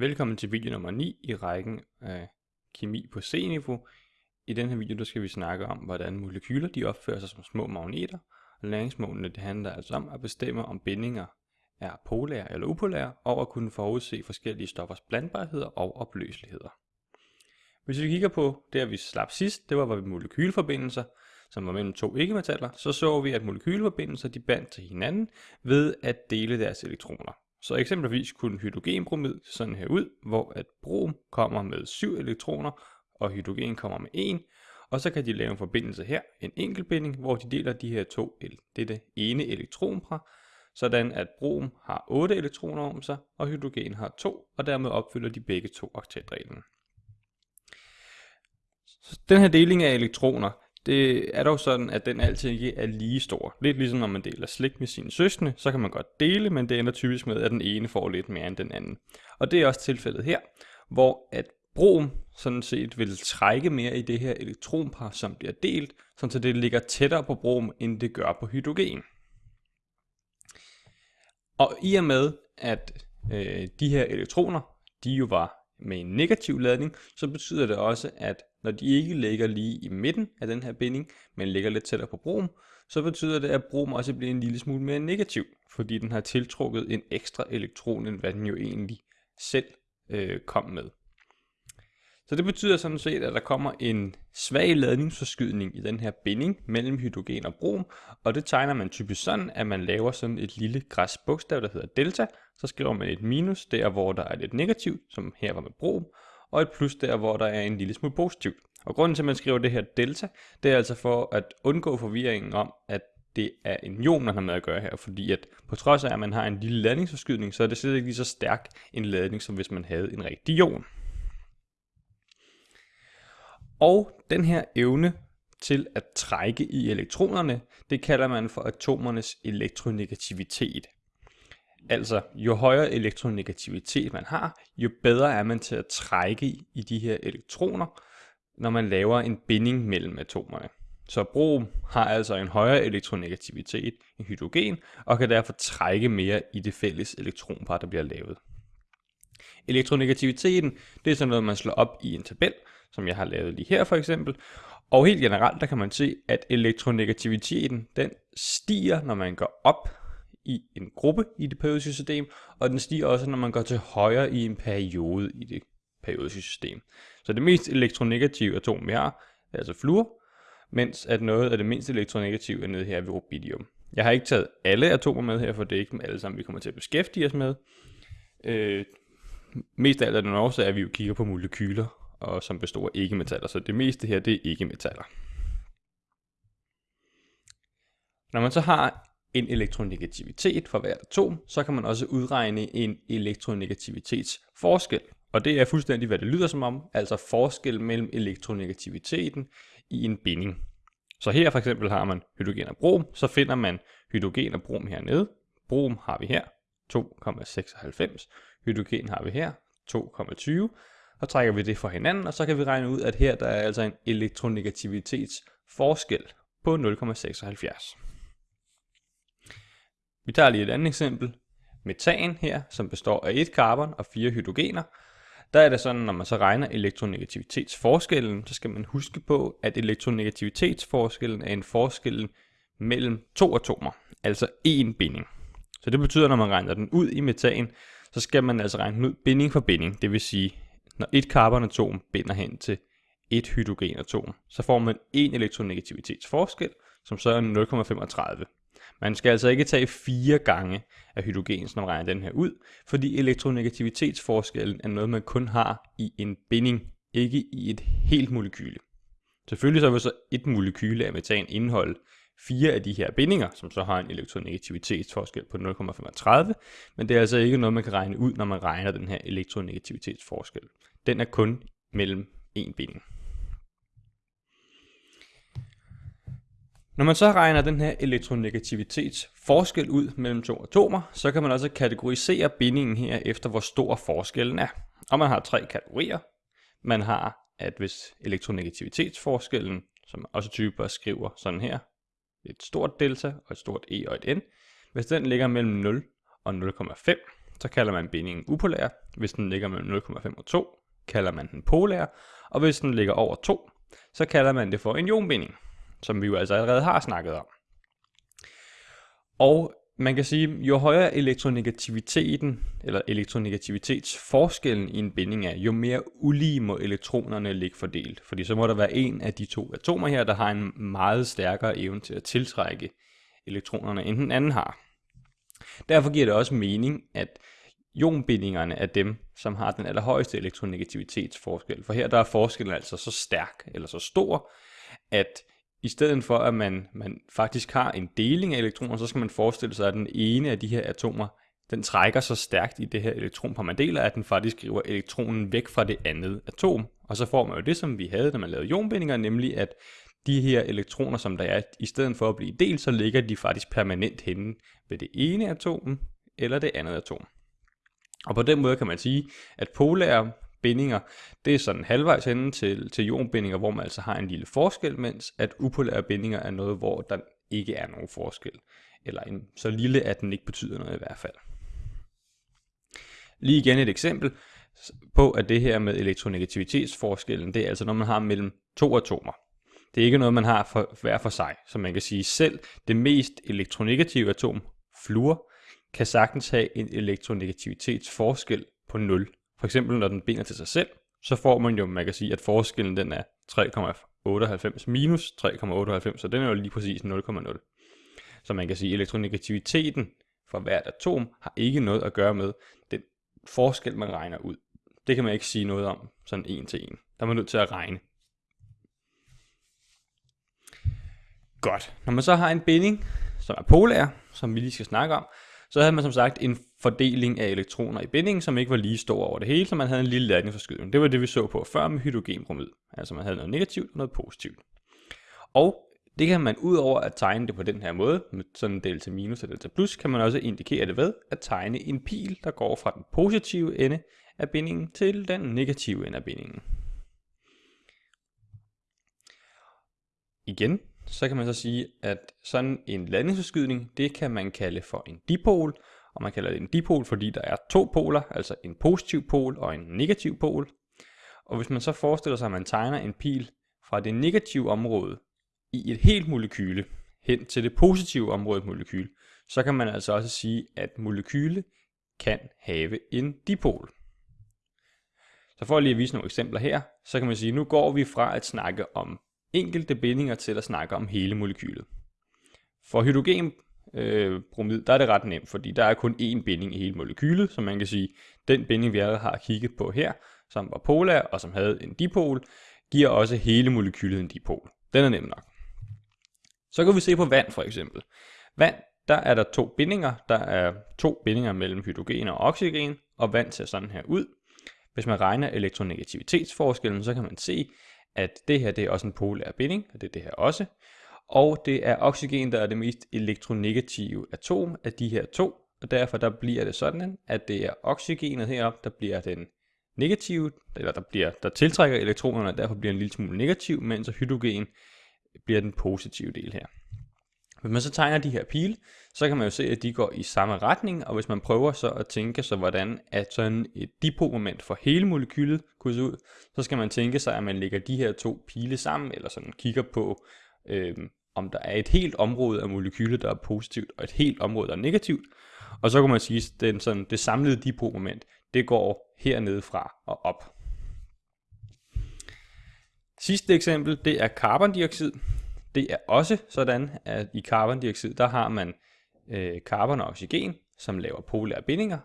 Velkommen til video nummer 9 i rækken af kemi på C-niveau. I den her video der skal vi snakke om, hvordan molekyler de opfører sig som små magneter. Og læringsmålene det handler altså om at bestemme, om bindinger er polære eller upolære, og at kunne forudse forskellige stoffers blandbarheder og opløseligheder. Hvis vi kigger på det, vi slap sidst, det var ved molekylforbindelser, som var mellem to ikke-metaller, så så vi, at molekylforbindelser de bandt til hinanden ved at dele deres elektroner. Så eksempelvis kunne hydrogenbromid sådan her ud, hvor at brom kommer med 7 elektroner, og hydrogen kommer med 1, og så kan de lave en forbindelse her, en enkeltbinding, hvor de deler de her to, dette ene elektron fra, sådan at brom har 8 elektroner om sig, og hydrogen har 2, og dermed opfylder de begge to oktatreglen. Den her deling af elektroner, det er dog sådan, at den altid ikke er lige stor. Lidt ligesom når man deler slik med sine søskende, så kan man godt dele, men det ender typisk med, at den ene får lidt mere end den anden. Og det er også tilfældet her, hvor at brom sådan set vil trække mere i det her elektronpar, som bliver delt, så det ligger tættere på brom, end det gør på hydrogen. Og i og med, at øh, de her elektroner, de jo var med en negativ ladning, så betyder det også, at når de ikke ligger lige i midten af den her binding, men ligger lidt tættere på brom, så betyder det, at brom også bliver en lille smule mere negativ, fordi den har tiltrukket en ekstra elektron, end hvad den jo egentlig selv øh, kom med. Så det betyder sådan set, at der kommer en svag ladningsforskydning i den her binding mellem hydrogen og brom, og det tegner man typisk sådan, at man laver sådan et lille græs bogstav, der hedder delta, så skriver man et minus der, hvor der er lidt negativt, som her var med brom, og et plus der, hvor der er en lille smule positivt. Og grunden til, at man skriver det her delta, det er altså for at undgå forvirringen om, at det er en ion, man har med at gøre her, fordi at på trods af, at man har en lille ladningsforskydning, så er det slet ikke lige så stærk en ladning, som hvis man havde en rigtig ion. Og den her evne til at trække i elektronerne, det kalder man for atomernes elektronegativitet. Altså, jo højere elektronegativitet man har, jo bedre er man til at trække i de her elektroner, når man laver en binding mellem atomerne. Så brom har altså en højere elektronegativitet end hydrogen, og kan derfor trække mere i det fælles elektronpar, der bliver lavet. Elektronegativiteten, det er sådan noget, man slår op i en tabel, som jeg har lavet lige her for eksempel. Og helt generelt, der kan man se, at elektronegativiteten, den stiger, når man går op i en gruppe i det periodiske system, og den stiger også, når man går til højre i en periode i det periodiske system. Så det mest elektronegative atom, vi har, er altså fluor, mens at noget af det mindst elektronegative er nede her ved rubidium. Jeg har ikke taget alle atomer med her, for det er ikke dem alle sammen, vi kommer til at beskæftige os med. Øh, mest af alt er den også, at vi jo kigger på molekyler, og som består af ikke-metaller, så det meste her, det er ikke-metaller. Når man så har en elektronegativitet for hvert atom, så kan man også udregne en elektronegativitetsforskel. Og det er fuldstændig, hvad det lyder som om, altså forskel mellem elektronegativiteten i en binding. Så her for eksempel har man hydrogen og brom, så finder man hydrogen og brom hernede. Brom har vi her, 2,96. Hydrogen har vi her, 2,20. Og trækker vi det fra hinanden, og så kan vi regne ud, at her der er altså en elektronegativitetsforskel på 0,76. Vi tager lige et andet eksempel. Metan her, som består af et karbon og fire hydrogener. Der er det sådan, når man så regner elektronegativitetsforskellen, så skal man huske på, at elektronegativitetsforskellen er en forskel mellem to atomer, altså én binding. Så det betyder, når man regner den ud i metan, så skal man altså regne den ud binding for binding. Det vil sige, når et carbonatom binder hen til et hydrogenatom, så får man en elektronegativitetsforskel, som så er 0,35. Man skal altså ikke tage fire gange af hydrogen, når man regner den her ud, fordi elektronegativitetsforskellen er noget, man kun har i en binding, ikke i et helt molekyle. Selvfølgelig så vil så et molekyle af metan indeholde fire af de her bindinger, som så har en elektronegativitetsforskel på 0,35, men det er altså ikke noget, man kan regne ud, når man regner den her elektronegativitetsforskel. Den er kun mellem en binding. Når man så regner den her elektronegativitets forskel ud mellem to atomer, så kan man også kategorisere bindingen her efter, hvor stor forskellen er. Og man har tre kategorier. Man har, at hvis elektronegativitetsforskellen, som også typer skriver sådan her, et stort delta og et stort E og et N, hvis den ligger mellem 0 og 0,5, så kalder man bindingen upolær. Hvis den ligger mellem 0,5 og 2, kalder man den polær. Og hvis den ligger over 2, så kalder man det for en ionbinding, som vi jo altså allerede har snakket om. Og man kan sige, jo højere elektronegativiteten, eller elektronegativitetsforskellen i en binding er, jo mere ulige må elektronerne ligge fordelt. Fordi så må der være en af de to atomer her, der har en meget stærkere evne til at tiltrække elektronerne, end den anden har. Derfor giver det også mening, at ionbindingerne er dem, som har den allerhøjeste elektronegativitetsforskel. For her der er forskellen altså så stærk, eller så stor, at i stedet for at man, man faktisk har en deling af elektroner, så skal man forestille sig, at den ene af de her atomer, den trækker så stærkt i det her elektronpar, man deler, at den faktisk skriver elektronen væk fra det andet atom. Og så får man jo det, som vi havde, da man lavede ionbindinger, nemlig at de her elektroner, som der er, i stedet for at blive delt, så ligger de faktisk permanent henne ved det ene atom eller det andet atom. Og på den måde kan man sige, at polære bindinger, det er sådan halvvejs henne til, til ionbindinger, hvor man altså har en lille forskel, mens at upolære bindinger er noget, hvor der ikke er nogen forskel. Eller en, så lille, at den ikke betyder noget i hvert fald. Lige igen et eksempel på, at det her med elektronegativitetsforskellen, det er altså når man har mellem to atomer. Det er ikke noget, man har for hver for sig. Så man kan sige, selv det mest elektronegative atom, fluor, kan sagtens have en elektronegativitetsforskel på 0. For eksempel når den binder til sig selv, så får man jo, man kan sige, at forskellen den er 3,98 minus 3,98, så den er jo lige præcis 0,0. Så man kan sige, at elektronegativiteten for hvert atom har ikke noget at gøre med den forskel, man regner ud. Det kan man ikke sige noget om sådan en til en. Der er man nødt til at regne. Godt. Når man så har en binding, som er polær, som vi lige skal snakke om, så havde man som sagt en fordeling af elektroner i bindingen, som ikke var lige stor over det hele, så man havde en lille ladningsforskydning. Det var det, vi så på før med hydrogenbromid. Altså man havde noget negativt og noget positivt. Og det kan man ud over at tegne det på den her måde, med sådan delta minus og delta plus, kan man også indikere det ved at tegne en pil, der går fra den positive ende af bindingen til den negative ende af bindingen. Igen, så kan man så sige, at sådan en ladningsforskydning, det kan man kalde for en dipol, og man kalder det en dipol, fordi der er to poler, altså en positiv pol og en negativ pol. Og hvis man så forestiller sig, at man tegner en pil fra det negative område i et helt molekyle hen til det positive område molekyl, så kan man altså også sige, at molekyle kan have en dipol. Så for lige at vise nogle eksempler her, så kan man sige, at nu går vi fra at snakke om enkelte bindinger til at snakke om hele molekylet. For hydrogenbromid, øh, der er det ret nemt, fordi der er kun én binding i hele molekylet, så man kan sige, den binding vi allerede har kigget på her, som var polar og som havde en dipol, giver også hele molekylet en dipol. Den er nem nok. Så kan vi se på vand for eksempel. Vand, der er der to bindinger. Der er to bindinger mellem hydrogen og oxygen, og vand ser sådan her ud. Hvis man regner elektronegativitetsforskellen, så kan man se, at det her det er også en polær binding, og det er det her også. Og det er oxygen, der er det mest elektronegative atom af de her to, og derfor der bliver det sådan, at det er oxygenet heroppe, der bliver den negative, eller der, bliver, der tiltrækker elektronerne, og derfor bliver en lille smule negativ, mens hydrogen bliver den positive del her. Hvis man så tegner de her pile, så kan man jo se, at de går i samme retning, og hvis man prøver så at tænke sig, hvordan at sådan et dipolmoment for hele molekylet kunne se ud, så skal man tænke sig, at man lægger de her to pile sammen, eller sådan kigger på, øh, om der er et helt område af molekylet, der er positivt, og et helt område, der er negativt. Og så kan man sige, at den, sådan, det samlede dipolmoment, det går hernede fra og op. Sidste eksempel, det er carbondioxid. Det er også sådan, at i carbondioxid, der har man øh, carbon og oxygen, som laver polære bindinger.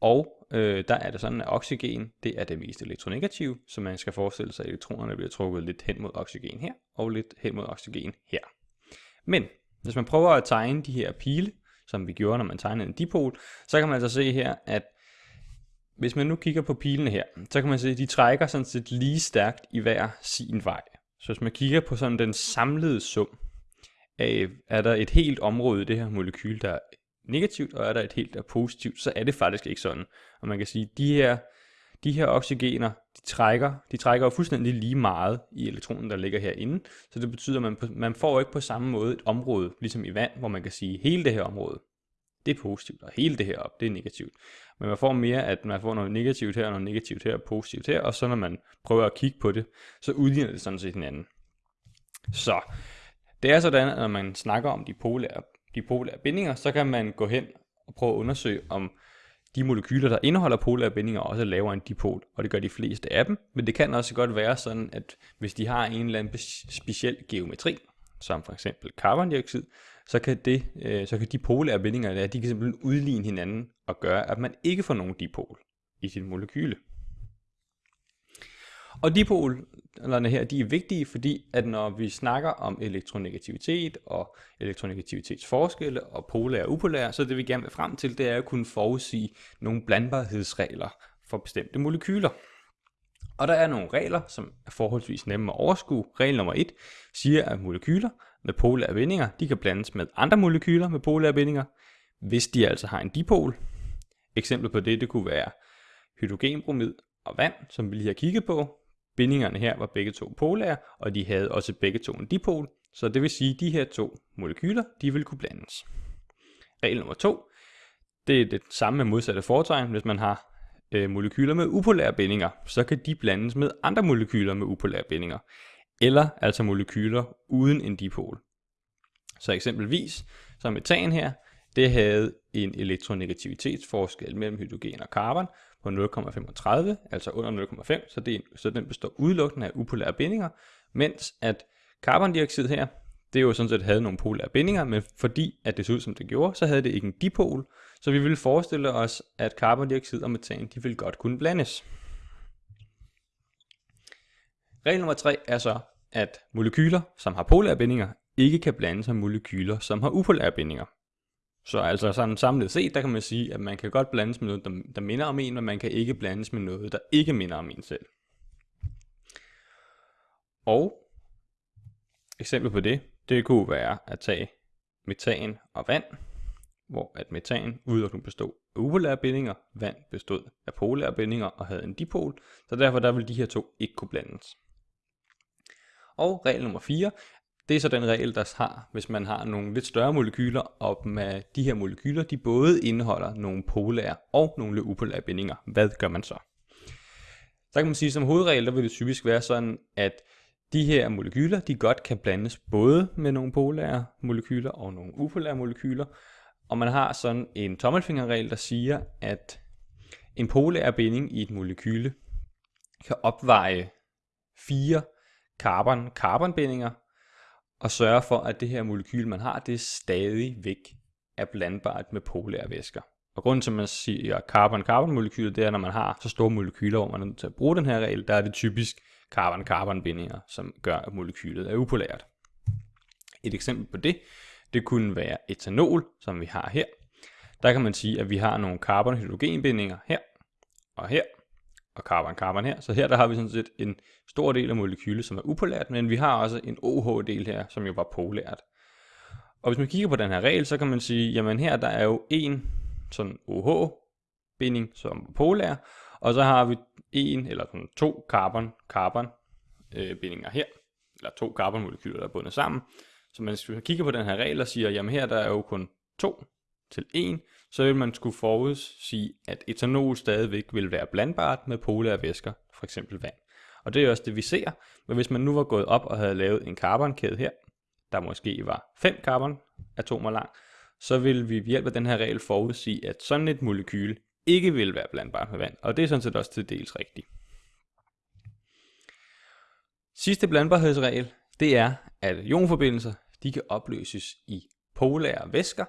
Og øh, der er det sådan, at oxygen, det er det mest elektronegative, så man skal forestille sig, at elektronerne bliver trukket lidt hen mod oxygen her, og lidt hen mod oxygen her. Men hvis man prøver at tegne de her pile, som vi gjorde, når man tegnede en dipol, så kan man altså se her, at hvis man nu kigger på pilene her, så kan man se, at de trækker sådan set lige stærkt i hver sin vej. Så hvis man kigger på sådan den samlede sum, af, er der et helt område i det her molekyl, der er negativt, og er der et helt, der er positivt, så er det faktisk ikke sådan. Og man kan sige, at de her, de her oxygener, de trækker, de trækker jo fuldstændig lige meget i elektronen, der ligger herinde. Så det betyder, at man, man får ikke på samme måde et område, ligesom i vand, hvor man kan sige, at hele det her område, det er positivt, og hele det her op, det er negativt. Men man får mere, at man får noget negativt her, og noget negativt her, og positivt her, og så når man prøver at kigge på det, så udligner det sådan set hinanden. Så det er sådan, at når man snakker om de polære, de polære bindinger, så kan man gå hen og prøve at undersøge, om de molekyler, der indeholder polære bindinger, også er lavere end dipol, og det gør de fleste af dem. Men det kan også godt være sådan, at hvis de har en eller anden speciel geometri, som for eksempel carbondioxid, så kan, det, øh, så kan de polære bindinger, der, de kan simpelthen udligne hinanden og gøre, at man ikke får nogen dipol i sit molekyle. Og dipolerne her, de er vigtige, fordi at når vi snakker om elektronegativitet og elektronegativitetsforskelle og polære og upolære, så det vi gerne vil frem til, det er at kunne forudsige nogle blandbarhedsregler for bestemte molekyler. Og der er nogle regler, som er forholdsvis nemme at overskue. Regel nummer 1 siger, at molekyler med polære bindinger, de kan blandes med andre molekyler med polære bindinger, hvis de altså har en dipol. Eksempel på det, det kunne være hydrogenbromid og vand, som vi lige har kigget på. Bindingerne her var begge to polære, og de havde også begge to en dipol, så det vil sige, at de her to molekyler, de vil kunne blandes. Regel nummer 2, det er det samme med modsatte fortegn. Hvis man har øh, molekyler med upolære bindinger, så kan de blandes med andre molekyler med upolære bindinger, eller altså molekyler uden en dipol. Så eksempelvis, som metan her, det havde en elektronegativitetsforskel mellem hydrogen og carbon på 0,35, altså under 0,5, så, det, så den består udelukkende af upolære bindinger, mens at carbondioxid her, det jo sådan set havde nogle polære bindinger, men fordi at det så ud som det gjorde, så havde det ikke en dipol, så vi ville forestille os, at carbondioxid og metan, de ville godt kunne blandes. Regel nummer 3 er så, at molekyler, som har polære bindinger, ikke kan blandes med molekyler, som har upolære bindinger. Så altså sådan samlet set, der kan man sige, at man kan godt blandes med noget, der, der minder om en, men man kan ikke blandes med noget, der ikke minder om en selv. Og eksempel på det, det kunne være at tage metan og vand, hvor at metan udelukkende bestod af upolære bindinger, vand bestod af polære bindinger og havde en dipol, så derfor der vil de her to ikke kunne blandes. Og regel nummer 4 det er så den regel, der har, hvis man har nogle lidt større molekyler, og med de her molekyler, de både indeholder nogle polære og nogle upolære bindinger. Hvad gør man så? Så kan man sige, som hovedregel, der vil det typisk være sådan, at de her molekyler, de godt kan blandes både med nogle polære molekyler og nogle upolære molekyler. Og man har sådan en tommelfingerregel, der siger, at en polær binding i et molekyle kan opveje fire carbon-carbonbindinger og sørge for, at det her molekyl, man har, det er stadigvæk er blandbart med polære væsker. Og grunden til, at man siger carbon-carbon molekyler, det er, når man har så store molekyler, hvor man er nødt til at bruge den her regel, der er det typisk carbon-carbon bindinger, som gør, at molekylet er upolært. Et eksempel på det, det kunne være etanol, som vi har her. Der kan man sige, at vi har nogle carbon-hydrogenbindinger her og her, og carbon-carbon her. Så her der har vi sådan set en stor del af molekylet, som er upolært, men vi har også en OH-del her, som jo var polært. Og hvis man kigger på den her regel, så kan man sige, jamen her der er jo en sådan OH-binding, som er polær, og så har vi en eller sådan to carbon-carbon øh, bindinger her, eller to carbonmolekyler, der er bundet sammen. Så man skulle kigge på den her regel og siger, jamen her der er jo kun 2 til 1, så vil man skulle forudsige, at etanol stadigvæk vil være blandbart med polære væsker, f.eks. vand. Og det er også det, vi ser. Men hvis man nu var gået op og havde lavet en carbonkæde her, der måske var 5 carbonatomer lang, så vil vi ved hjælp af den her regel forudsige, at sådan et molekyle ikke vil være blandbart med vand. Og det er sådan set også til dels rigtigt. Sidste blandbarhedsregel, det er, at ionforbindelser de kan opløses i polære væsker,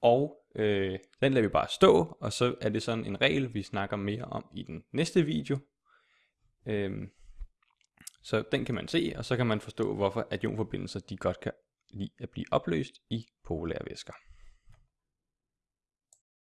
og øh, den lader vi bare stå, og så er det sådan en regel, vi snakker mere om i den næste video. Øhm, så den kan man se, og så kan man forstå, hvorfor at ionforbindelser de godt kan lide at blive opløst i polære væsker.